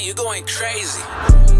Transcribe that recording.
you going crazy.